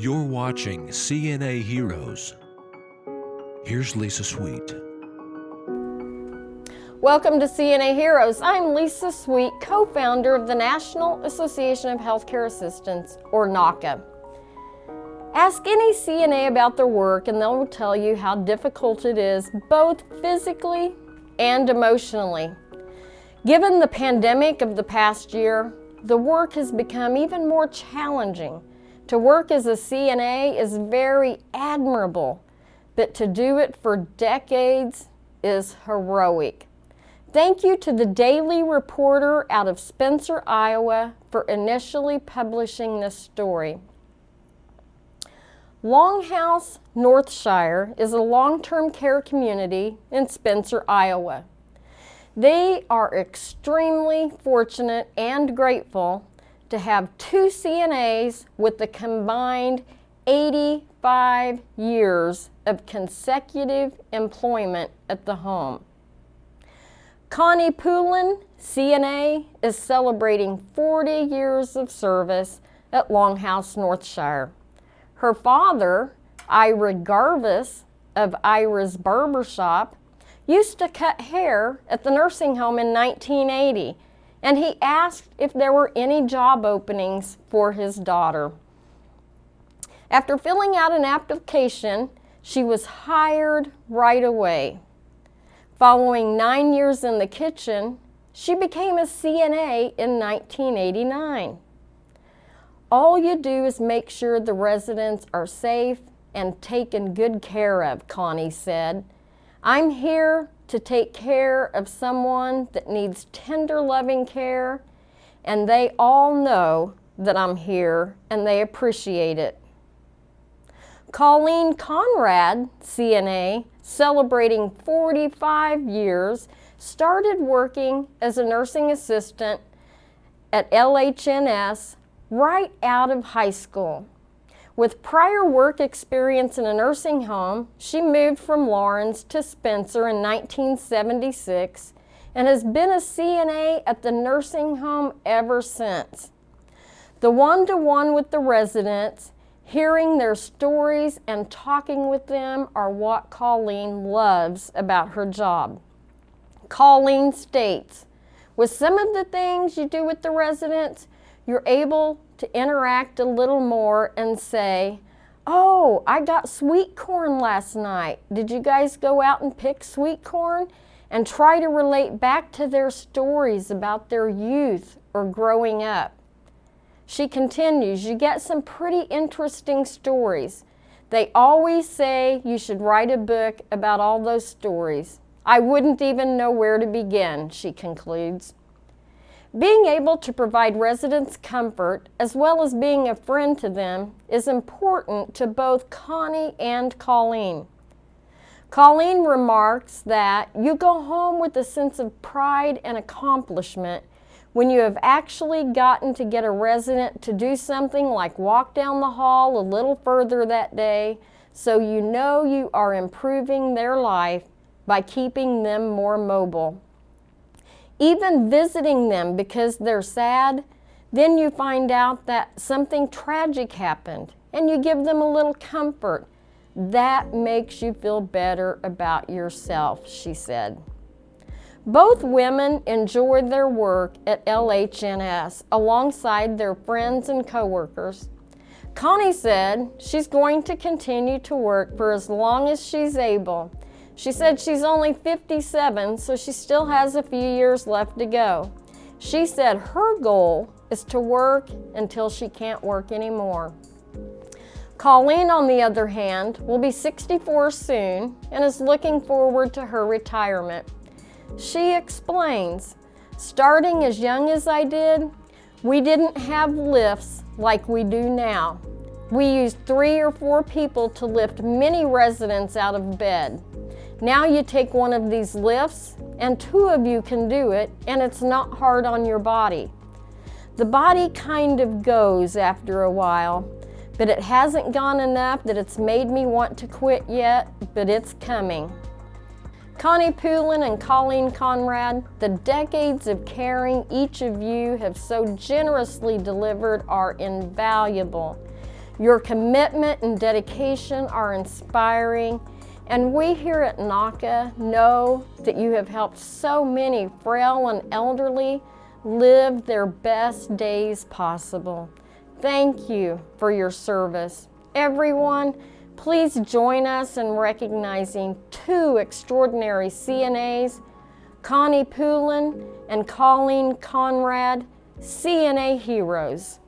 You're watching CNA Heroes. Here's Lisa Sweet. Welcome to CNA Heroes. I'm Lisa Sweet, co-founder of the National Association of Healthcare Assistants, or NAHCA. Ask any CNA about their work and they'll tell you how difficult it is, both physically and emotionally. Given the pandemic of the past year, the work has become even more challenging. To work as a CNA is very admirable, but to do it for decades is heroic. Thank you to the Daily Reporter out of Spencer, Iowa for initially publishing this story. Longhouse Northshire is a long-term care community in Spencer, Iowa. They are extremely fortunate and grateful to have two CNAs with the combined 85 years of consecutive employment at the home. Connie Poulin, CNA, is celebrating 40 years of service at Longhouse Northshire. Her father, Ira Garvis of Ira's Barbershop, used to cut hair at the nursing home in 1980, and he asked if there were any job openings for his daughter. After filling out an application, she was hired right away. Following nine years in the kitchen, she became a CNA in 1989. All you do is make sure the residents are safe and taken good care of, Connie said. I'm here to take care of someone that needs tender loving care and they all know that I'm here and they appreciate it. Colleen Conrad, CNA, celebrating 45 years, started working as a nursing assistant at LHNS right out of high school. With prior work experience in a nursing home, she moved from Laurens to Spencer in 1976 and has been a CNA at the nursing home ever since. The one-to-one -one with the residents, hearing their stories and talking with them are what Colleen loves about her job. Colleen states, with some of the things you do with the residents, you're able to interact a little more and say, oh, I got sweet corn last night. Did you guys go out and pick sweet corn? And try to relate back to their stories about their youth or growing up. She continues, you get some pretty interesting stories. They always say you should write a book about all those stories. I wouldn't even know where to begin, she concludes. Being able to provide residents comfort as well as being a friend to them is important to both Connie and Colleen. Colleen remarks that you go home with a sense of pride and accomplishment when you have actually gotten to get a resident to do something like walk down the hall a little further that day so you know you are improving their life by keeping them more mobile even visiting them because they're sad, then you find out that something tragic happened and you give them a little comfort. That makes you feel better about yourself, she said. Both women enjoyed their work at LHNS alongside their friends and coworkers. Connie said she's going to continue to work for as long as she's able she said she's only 57, so she still has a few years left to go. She said her goal is to work until she can't work anymore. Colleen, on the other hand, will be 64 soon and is looking forward to her retirement. She explains, starting as young as I did, we didn't have lifts like we do now. We used three or four people to lift many residents out of bed. Now you take one of these lifts and two of you can do it and it's not hard on your body. The body kind of goes after a while, but it hasn't gone enough that it's made me want to quit yet, but it's coming. Connie Poulin and Colleen Conrad, the decades of caring each of you have so generously delivered are invaluable. Your commitment and dedication are inspiring, and we here at NAHCA know that you have helped so many frail and elderly live their best days possible. Thank you for your service. Everyone, please join us in recognizing two extraordinary CNAs, Connie Poulin and Colleen Conrad, CNA heroes.